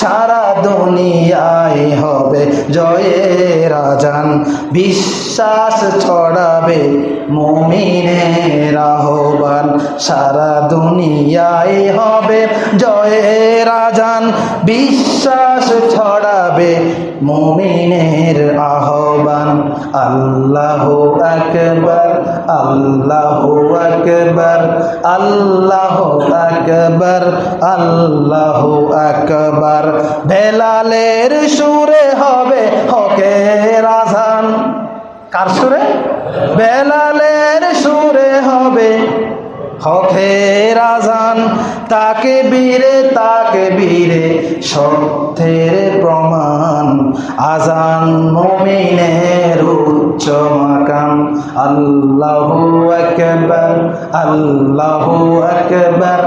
সারা দুনিয়ায় হবে জয়ের আজান। বিশ্বাস ছড়াবে মমিনের আহ্বান। সারা দুনিয়ায় হবে জয়ের আজান। বিশ্বাস ছড়াবে মমিনের আহ্বান। আল্লাহ আকবর আল্লাহ আকবর আল্লাহ আকবর আল্লাহ আকবর। বেলালের সুরে হবে হকে রাজান কার সুরে? বেলালের সুরে হবে হকের আজান। তাকে বীরে তাকে বীরে সত্যের প্রমাণ। আজান মোমিনের উচ্চ মাকাম। আল্লাহু আকবার আল্লাহু আকবার।